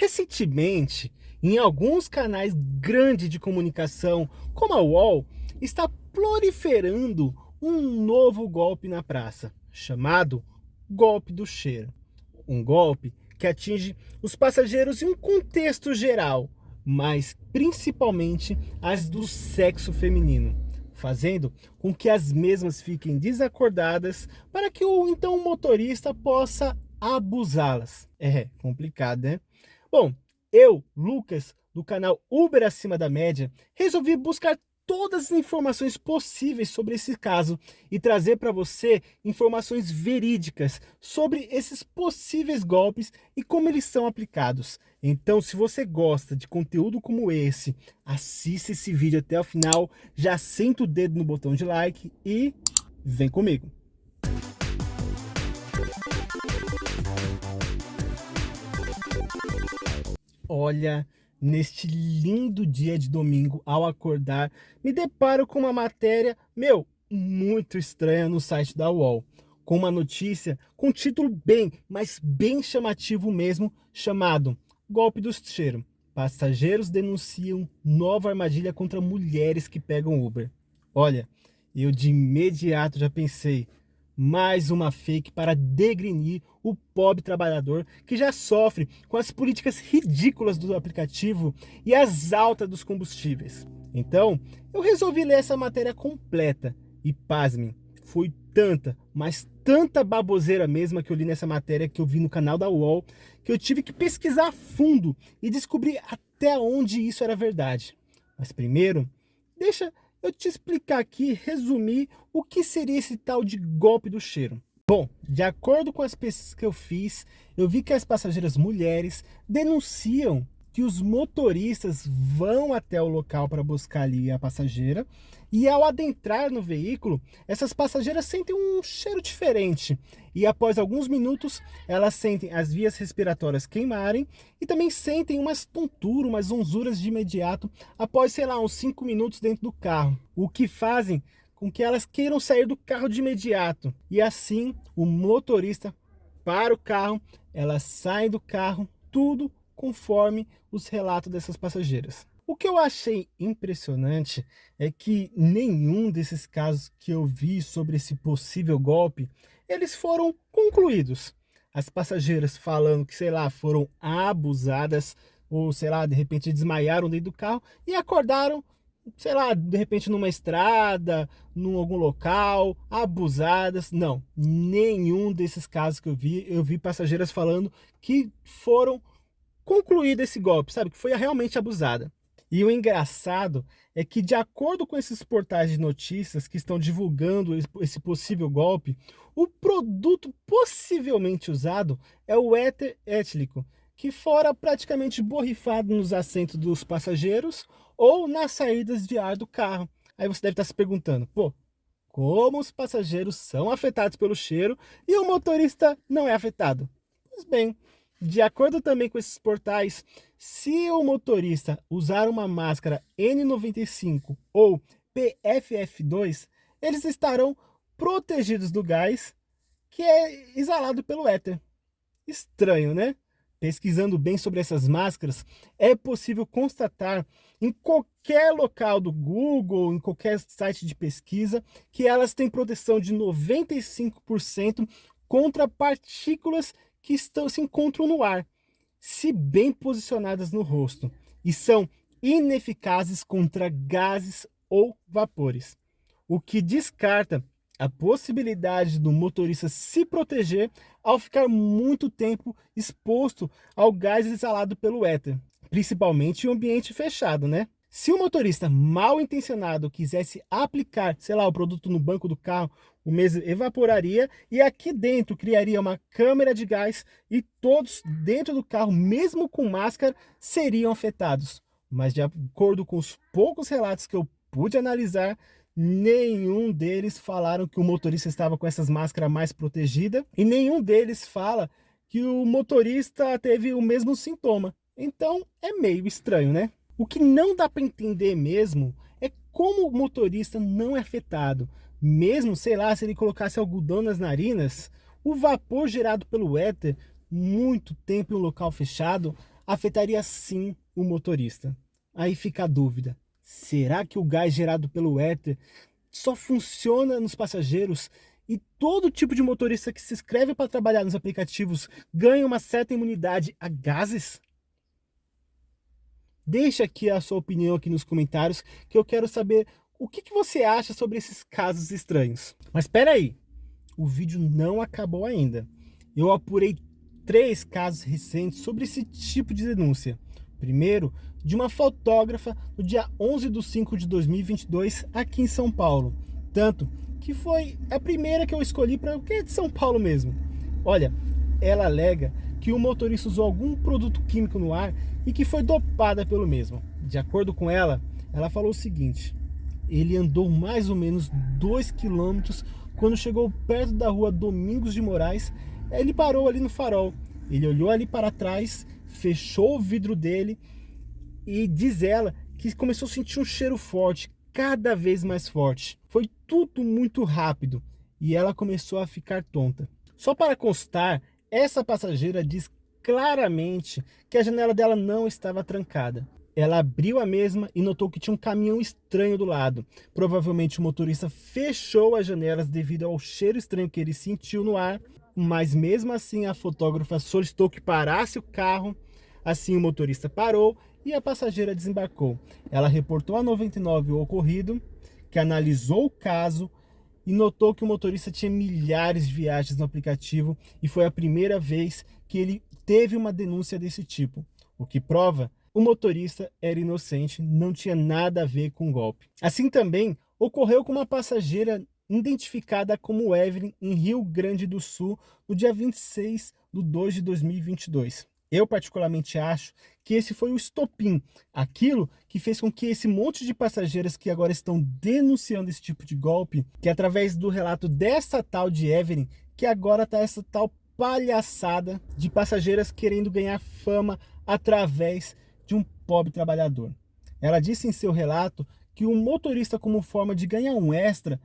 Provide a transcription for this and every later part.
Recentemente, em alguns canais grandes de comunicação, como a UOL, está proliferando um novo golpe na praça, chamado golpe do cheiro. Um golpe que atinge os passageiros em um contexto geral, mas principalmente as do sexo feminino, fazendo com que as mesmas fiquem desacordadas para que o então motorista possa abusá-las. É complicado, né? Bom, eu, Lucas, do canal Uber Acima da Média, resolvi buscar todas as informações possíveis sobre esse caso e trazer para você informações verídicas sobre esses possíveis golpes e como eles são aplicados. Então, se você gosta de conteúdo como esse, assista esse vídeo até o final, já senta o dedo no botão de like e vem comigo. Olha, neste lindo dia de domingo, ao acordar, me deparo com uma matéria, meu, muito estranha no site da UOL, com uma notícia com um título bem, mas bem chamativo mesmo, chamado Golpe do Cheiro. Passageiros denunciam nova armadilha contra mulheres que pegam Uber. Olha, eu de imediato já pensei, mais uma fake para degrenir o pobre trabalhador que já sofre com as políticas ridículas do aplicativo e as altas dos combustíveis. Então, eu resolvi ler essa matéria completa e pasmem, foi tanta, mas tanta baboseira mesma que eu li nessa matéria que eu vi no canal da UOL, que eu tive que pesquisar a fundo e descobrir até onde isso era verdade. Mas primeiro, deixa eu te explicar aqui, resumir o que seria esse tal de golpe do cheiro. Bom, de acordo com as pesquisas que eu fiz, eu vi que as passageiras mulheres denunciam que os motoristas vão até o local para buscar ali a passageira e ao adentrar no veículo, essas passageiras sentem um cheiro diferente e após alguns minutos elas sentem as vias respiratórias queimarem e também sentem umas tonturas, umas zonzuras de imediato após, sei lá, uns 5 minutos dentro do carro, o que fazem com que elas queiram sair do carro de imediato. E assim o motorista para o carro, elas saem do carro, tudo conforme os relatos dessas passageiras. O que eu achei impressionante é que nenhum desses casos que eu vi sobre esse possível golpe, eles foram concluídos. As passageiras falando que, sei lá, foram abusadas ou, sei lá, de repente desmaiaram dentro do carro e acordaram, sei lá, de repente numa estrada, num algum local, abusadas. Não, nenhum desses casos que eu vi, eu vi passageiras falando que foram concluído esse golpe, sabe? Que foi realmente abusada. E o engraçado é que, de acordo com esses portais de notícias que estão divulgando esse possível golpe, o produto possivelmente usado é o éter etílico, que fora praticamente borrifado nos assentos dos passageiros ou nas saídas de ar do carro. Aí você deve estar se perguntando, pô, como os passageiros são afetados pelo cheiro e o motorista não é afetado? Pois bem, de acordo também com esses portais, se o motorista usar uma máscara N95 ou PFF2, eles estarão protegidos do gás que é exalado pelo éter. Estranho, né? Pesquisando bem sobre essas máscaras, é possível constatar em qualquer local do Google, em qualquer site de pesquisa, que elas têm proteção de 95% contra partículas que estão, se encontram no ar, se bem posicionadas no rosto, e são ineficazes contra gases ou vapores, o que descarta a possibilidade do motorista se proteger ao ficar muito tempo exposto ao gás exalado pelo éter, principalmente em ambiente fechado, né? Se o motorista mal intencionado quisesse aplicar, sei lá, o produto no banco do carro, o mesmo evaporaria e aqui dentro criaria uma câmera de gás e todos dentro do carro, mesmo com máscara, seriam afetados. Mas de acordo com os poucos relatos que eu pude analisar, nenhum deles falaram que o motorista estava com essas máscaras mais protegida e nenhum deles fala que o motorista teve o mesmo sintoma. Então é meio estranho, né? O que não dá para entender mesmo é como o motorista não é afetado. Mesmo, sei lá, se ele colocasse algodão nas narinas, o vapor gerado pelo éter, muito tempo em um local fechado, afetaria sim o motorista. Aí fica a dúvida, será que o gás gerado pelo éter só funciona nos passageiros e todo tipo de motorista que se inscreve para trabalhar nos aplicativos ganha uma certa imunidade a gases? Deixe aqui a sua opinião aqui nos comentários, que eu quero saber o que, que você acha sobre esses casos estranhos. Mas espera aí, o vídeo não acabou ainda. Eu apurei três casos recentes sobre esse tipo de denúncia. Primeiro, de uma fotógrafa no dia 11 de 5 de 2022 aqui em São Paulo. Tanto que foi a primeira que eu escolhi para o que é de São Paulo mesmo. Olha, ela alega que o motorista usou algum produto químico no ar e que foi dopada pelo mesmo. De acordo com ela, ela falou o seguinte, ele andou mais ou menos 2 quilômetros quando chegou perto da rua Domingos de Moraes, ele parou ali no farol, ele olhou ali para trás, fechou o vidro dele e diz ela que começou a sentir um cheiro forte, cada vez mais forte. Foi tudo muito rápido e ela começou a ficar tonta. Só para constar, essa passageira diz claramente que a janela dela não estava trancada. Ela abriu a mesma e notou que tinha um caminhão estranho do lado. Provavelmente o motorista fechou as janelas devido ao cheiro estranho que ele sentiu no ar, mas mesmo assim a fotógrafa solicitou que parasse o carro. Assim o motorista parou e a passageira desembarcou. Ela reportou a 99 o ocorrido, que analisou o caso e notou que o motorista tinha milhares de viagens no aplicativo e foi a primeira vez que ele teve uma denúncia desse tipo, o que prova o motorista era inocente, não tinha nada a ver com o golpe. Assim também ocorreu com uma passageira identificada como Evelyn em Rio Grande do Sul no dia 26 de 2 de 2022. Eu particularmente acho que esse foi o estopim, aquilo que fez com que esse monte de passageiras que agora estão denunciando esse tipo de golpe, que através do relato dessa tal de Evelyn, que agora está essa tal palhaçada de passageiras querendo ganhar fama através de um pobre trabalhador. Ela disse em seu relato que o motorista, como forma de ganhar um extra,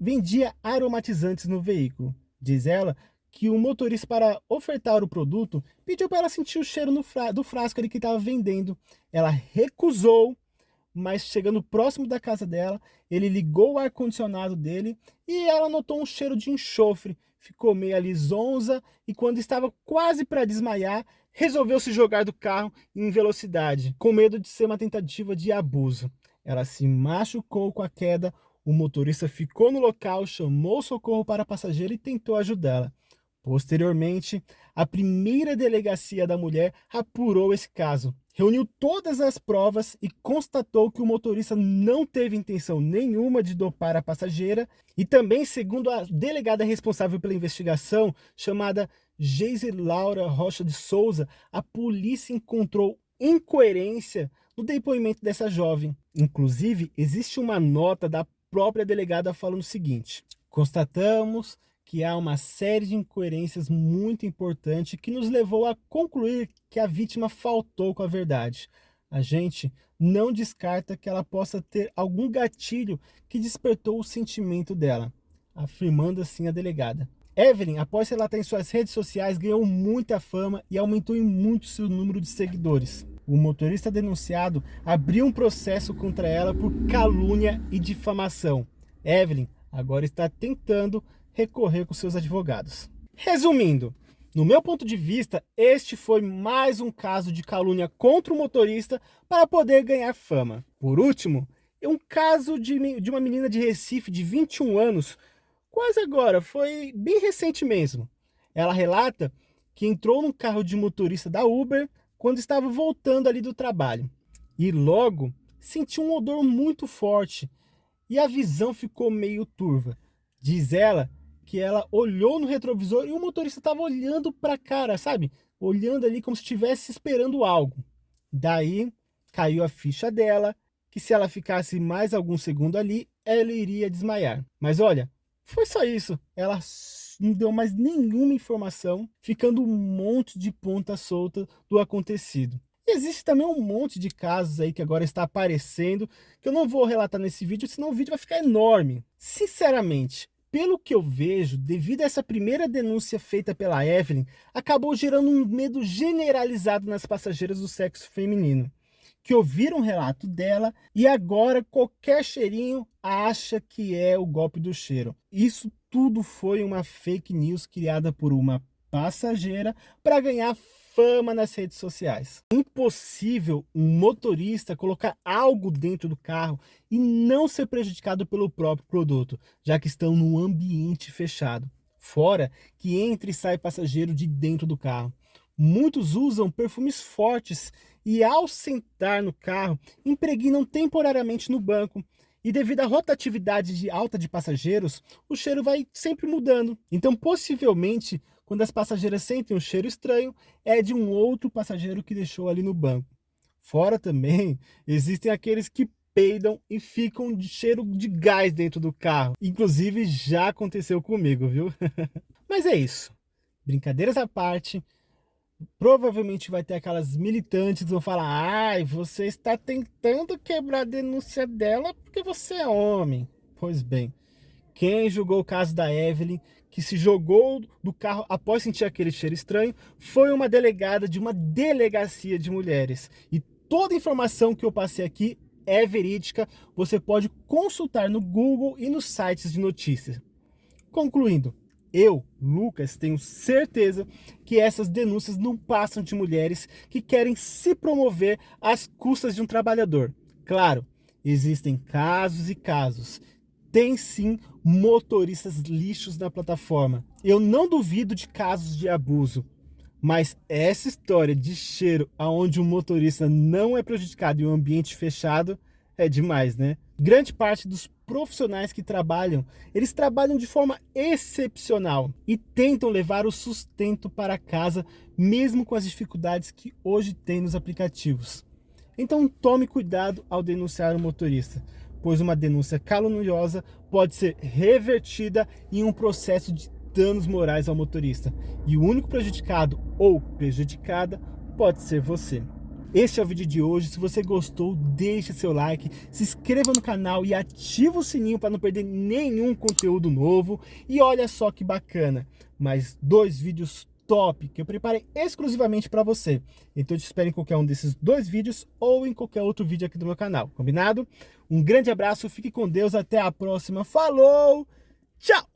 vendia aromatizantes no veículo. Diz ela que o motorista, para ofertar o produto, pediu para ela sentir o cheiro fra do frasco ali que estava vendendo. Ela recusou, mas chegando próximo da casa dela, ele ligou o ar-condicionado dele e ela notou um cheiro de enxofre. Ficou meio ali zonza e quando estava quase para desmaiar, resolveu se jogar do carro em velocidade, com medo de ser uma tentativa de abuso. Ela se machucou com a queda, o motorista ficou no local, chamou socorro para a passageira e tentou ajudá-la. Posteriormente, a primeira delegacia da mulher apurou esse caso, reuniu todas as provas e constatou que o motorista não teve intenção nenhuma de dopar a passageira e também, segundo a delegada responsável pela investigação, chamada Geise Laura Rocha de Souza, a polícia encontrou incoerência no depoimento dessa jovem. Inclusive, existe uma nota da própria delegada falando o seguinte, constatamos que há uma série de incoerências muito importante que nos levou a concluir que a vítima faltou com a verdade. A gente não descarta que ela possa ter algum gatilho que despertou o sentimento dela, afirmando assim a delegada. Evelyn, após relatar em suas redes sociais, ganhou muita fama e aumentou em muito seu número de seguidores. O motorista denunciado abriu um processo contra ela por calúnia e difamação. Evelyn agora está tentando recorrer com seus advogados. Resumindo, no meu ponto de vista, este foi mais um caso de calúnia contra o motorista para poder ganhar fama. Por último, é um caso de, de uma menina de Recife de 21 anos, quase agora, foi bem recente mesmo. Ela relata que entrou num carro de motorista da Uber quando estava voltando ali do trabalho. E logo sentiu um odor muito forte e a visão ficou meio turva. Diz ela que ela olhou no retrovisor e o motorista estava olhando para a cara, sabe? Olhando ali como se estivesse esperando algo. Daí caiu a ficha dela, que se ela ficasse mais algum segundo ali, ela iria desmaiar. Mas olha, foi só isso. Ela não deu mais nenhuma informação, ficando um monte de ponta solta do acontecido. E existe também um monte de casos aí que agora está aparecendo, que eu não vou relatar nesse vídeo, senão o vídeo vai ficar enorme. Sinceramente, pelo que eu vejo, devido a essa primeira denúncia feita pela Evelyn, acabou gerando um medo generalizado nas passageiras do sexo feminino, que ouviram o relato dela e agora qualquer cheirinho acha que é o golpe do cheiro. Isso tudo foi uma fake news criada por uma passageira para ganhar fama nas redes sociais. Impossível um motorista colocar algo dentro do carro e não ser prejudicado pelo próprio produto, já que estão num ambiente fechado. Fora que entra e sai passageiro de dentro do carro. Muitos usam perfumes fortes e ao sentar no carro, impregnam temporariamente no banco, e devido à rotatividade de alta de passageiros, o cheiro vai sempre mudando. Então, possivelmente, quando as passageiras sentem um cheiro estranho, é de um outro passageiro que deixou ali no banco. Fora também, existem aqueles que peidam e ficam de cheiro de gás dentro do carro. Inclusive, já aconteceu comigo, viu? Mas é isso. Brincadeiras à parte, provavelmente vai ter aquelas militantes que vão falar ai, você está tentando quebrar a denúncia dela porque você é homem. Pois bem, quem julgou o caso da Evelyn, que se jogou do carro após sentir aquele cheiro estranho, foi uma delegada de uma delegacia de mulheres. E toda a informação que eu passei aqui é verídica, você pode consultar no Google e nos sites de notícias. Concluindo, eu, Lucas, tenho certeza que essas denúncias não passam de mulheres que querem se promover às custas de um trabalhador. Claro, existem casos e casos. Tem sim motoristas lixos na plataforma. Eu não duvido de casos de abuso. Mas essa história de cheiro aonde um motorista não é prejudicado em um ambiente fechado é demais, né? Grande parte dos profissionais que trabalham, eles trabalham de forma excepcional e tentam levar o sustento para casa, mesmo com as dificuldades que hoje tem nos aplicativos. Então tome cuidado ao denunciar o motorista, pois uma denúncia caluniosa pode ser revertida em um processo de danos morais ao motorista. E o único prejudicado ou prejudicada pode ser você. Este é o vídeo de hoje, se você gostou, deixe seu like, se inscreva no canal e ativa o sininho para não perder nenhum conteúdo novo. E olha só que bacana, mais dois vídeos top que eu preparei exclusivamente para você. Então eu te espero em qualquer um desses dois vídeos ou em qualquer outro vídeo aqui do meu canal, combinado? Um grande abraço, fique com Deus, até a próxima, falou, tchau!